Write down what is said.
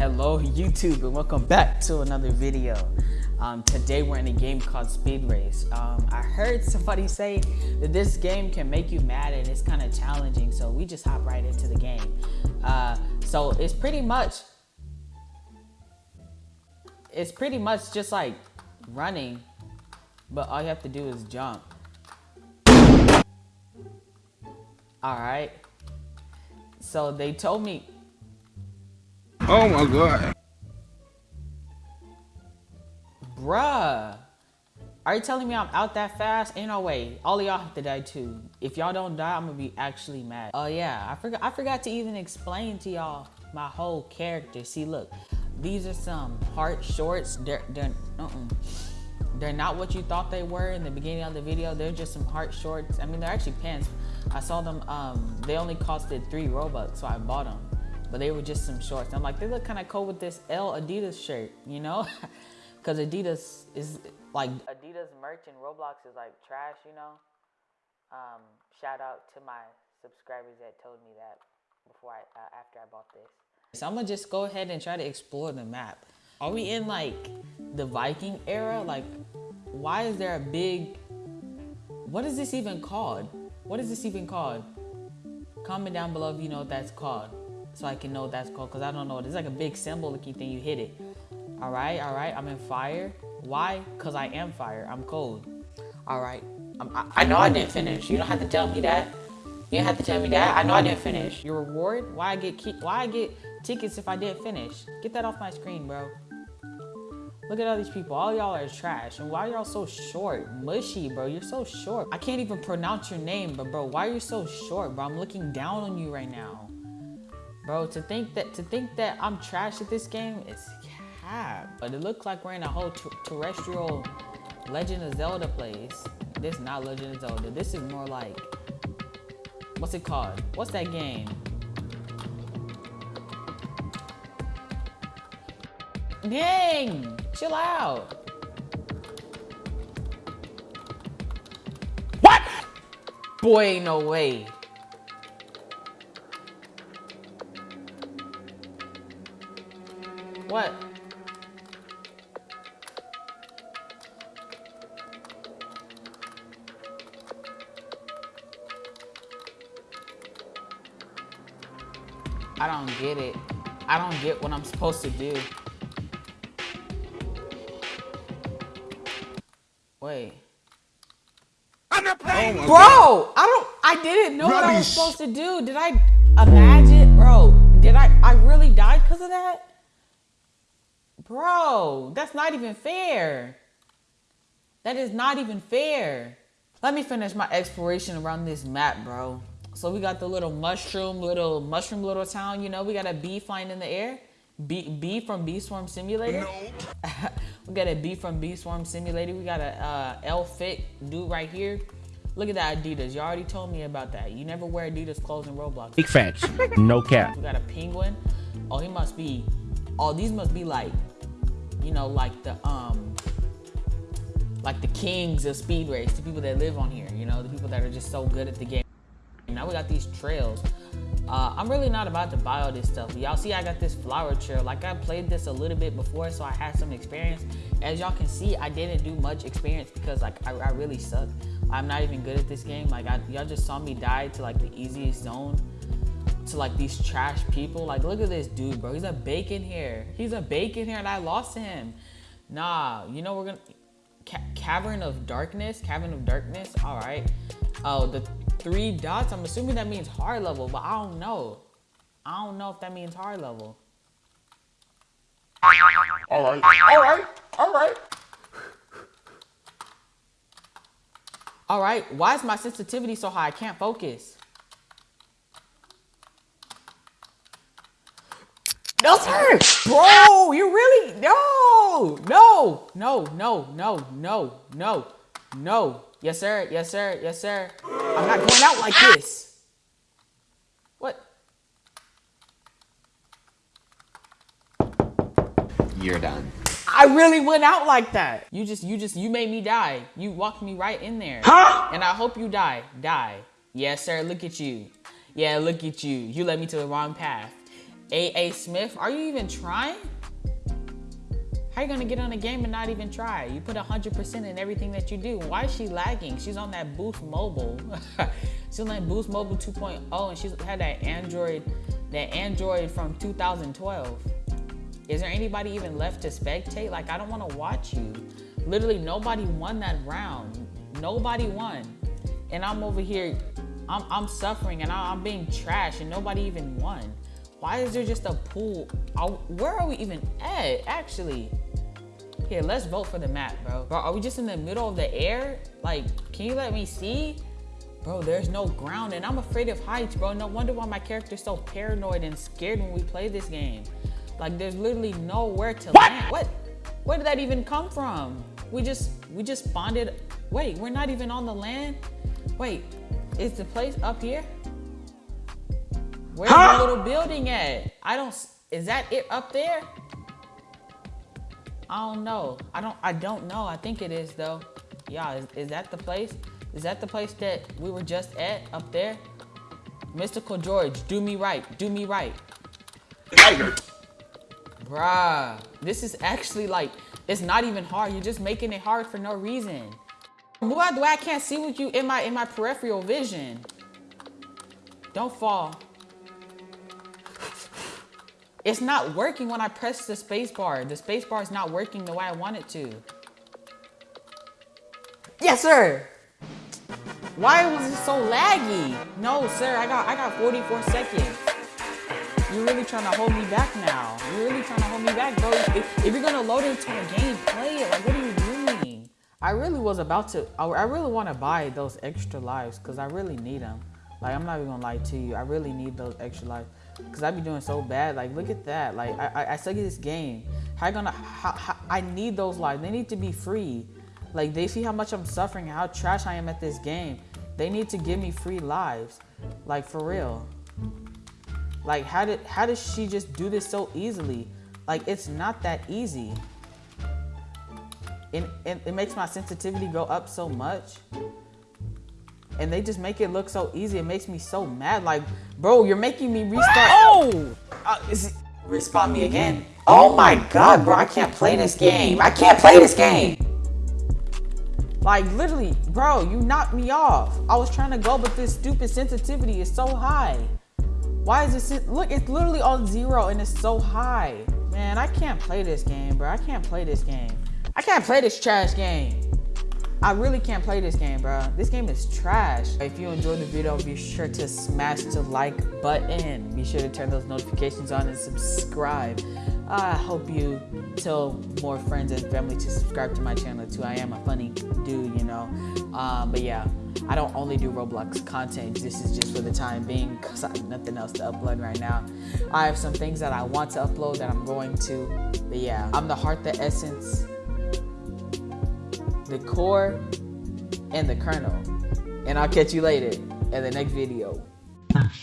Hello YouTube and welcome back to another video. Um, today we're in a game called Speed Race. Um, I heard somebody say that this game can make you mad and it's kind of challenging so we just hop right into the game. Uh, so it's pretty much, it's pretty much just like running but all you have to do is jump. Alright. So they told me Oh my god. Bruh. Are you telling me I'm out that fast? Ain't no way. All of y'all have to die too. If y'all don't die, I'm gonna be actually mad. Oh yeah, I forgot I forgot to even explain to y'all my whole character. See, look, these are some heart shorts. They're they're uh -uh. They're not what you thought they were in the beginning of the video. They're just some heart shorts. I mean, they're actually pants. I saw them, um, they only costed three Robux, so I bought them. But they were just some shorts. I'm like, they look kind of cool with this L Adidas shirt, you know? Because Adidas is, like, Adidas merch in Roblox is, like, trash, you know? Um, shout out to my subscribers that told me that before I, uh, after I bought this. So I'm gonna just go ahead and try to explore the map. Are we in like the Viking era? Like, why is there a big, what is this even called? What is this even called? Comment down below if you know what that's called. So I can know that's called, because I don't know. It's like a big symbol looking thing, you hit it. All right, all right, I'm in fire. Why? Because I am fire, I'm cold. All right, I, I know I didn't finish. You don't have to tell me that. You don't have to tell me that. I know I didn't finish. Your reward? Why I get why I get tickets if I didn't finish? Get that off my screen, bro. Look at all these people. All y'all are trash. And why y'all so short? Mushy, bro. You're so short. I can't even pronounce your name, but bro, why are you so short, bro? I'm looking down on you right now. Bro, to think that to think that I'm trash at this game is cap. But it looks like we're in a whole terrestrial Legend of Zelda place. This is not Legend of Zelda. This is more like what's it called? What's that game? Dang! Chill out. What? Boy, no way. What? I don't get it. I don't get what I'm supposed to do. Wait. I'm not playing. Oh bro, I don't. I didn't know Rubbish. what I was supposed to do. Did I imagine, bro? Did I? I really died because of that, bro. That's not even fair. That is not even fair. Let me finish my exploration around this map, bro. So we got the little mushroom, little mushroom, little town. You know, we got a bee flying in the air. B, B from Bee Swarm Simulator. No. we got a B from Bee Swarm Simulator. We got a uh, L Fit dude right here. Look at that Adidas. You already told me about that. You never wear Adidas clothes in Roblox. Big facts. no cap. We got a penguin. Oh, he must be. Oh, these must be like, you know, like the um, like the kings of speed race. The people that live on here. You know, the people that are just so good at the game. Now we got these trails. Uh, I'm really not about to buy all this stuff. Y'all see I got this flower trail. Like I played this a little bit before, so I had some experience. As y'all can see, I didn't do much experience because like I, I really suck. I'm not even good at this game. Like y'all just saw me die to like the easiest zone to like these trash people. Like look at this dude, bro. He's a bacon hair. He's a bacon hair and I lost him. Nah, you know we're gonna, Ca Cavern of Darkness, Cavern of Darkness, all right. Oh, the three dots. I'm assuming that means hard level, but I don't know. I don't know if that means hard level. All right, all right, all right. All right, why is my sensitivity so high? I can't focus. No, sir. Bro, you really no, no, no, no, no, no, no, no. Yes, sir. Yes, sir. Yes, sir. I'm not going out like ah! this. What? You're done. I really went out like that. You just, you just, you made me die. You walked me right in there. Huh? And I hope you die. Die. Yes, sir. Look at you. Yeah, look at you. You led me to the wrong path. A.A. Smith, are you even trying? How you gonna get on a game and not even try? You put 100% in everything that you do. Why is she lagging? She's on that Boost Mobile. she's on that Boost Mobile 2.0 and she's had that Android, that Android from 2012. Is there anybody even left to spectate? Like, I don't wanna watch you. Literally nobody won that round. Nobody won. And I'm over here, I'm, I'm suffering and I'm being trash and nobody even won. Why is there just a pool? Where are we even at, actually? Here, let's vote for the map, bro. Bro, are we just in the middle of the air? Like, can you let me see? Bro, there's no ground and I'm afraid of heights, bro. No wonder why my character's so paranoid and scared when we play this game. Like, there's literally nowhere to what? land. What? Where did that even come from? We just, we just bonded. Wait, we're not even on the land? Wait, is the place up here? Where's huh? the little building at? I don't, is that it up there? I don't know. I don't, I don't know. I think it is though. Yeah, is, is that the place? Is that the place that we were just at up there? Mystical George, do me right, do me right. Tiger. Bruh, this is actually like, it's not even hard. You're just making it hard for no reason. Why do I can't see with you in my in my peripheral vision? Don't fall. It's not working when I press the space bar. The space bar is not working the way I want it to. Yes, sir. Why was it so laggy? No, sir, I got I got 44 seconds. You're really trying to hold me back now. You're really trying to hold me back, bro. If, if you're gonna load into a game, play it. Like, what are you doing? I really was about to, I, I really want to buy those extra lives because I really need them. Like, I'm not even gonna lie to you. I really need those extra lives because I be doing so bad. Like, look at that. Like, I, I, I suck at this game. How I gonna, how, how, I need those lives. They need to be free. Like, they see how much I'm suffering, how trash I am at this game. They need to give me free lives. Like, for real. Like, how did, how does she just do this so easily? Like, it's not that easy. And, and it makes my sensitivity go up so much and they just make it look so easy. It makes me so mad. Like, bro, you're making me restart. Oh! Uh, is it, respawn me again. Oh my god, bro, I can't play this game. I can't play this game. Like, literally, bro, you knocked me off. I was trying to go, but this stupid sensitivity is so high. Why is this? Look, it's literally on zero and it's so high. Man, I can't play this game, bro. I can't play this game. I can't play this trash game. I really can't play this game, bro. This game is trash. If you enjoyed the video, be sure to smash the like button. Be sure to turn those notifications on and subscribe. I hope you tell more friends and family to subscribe to my channel too. I am a funny dude, you know. Um, but yeah, I don't only do Roblox content. This is just for the time being because I have nothing else to upload right now. I have some things that I want to upload that I'm going to. But yeah, I'm the heart, the essence, the core, and the kernel. And I'll catch you later in the next video.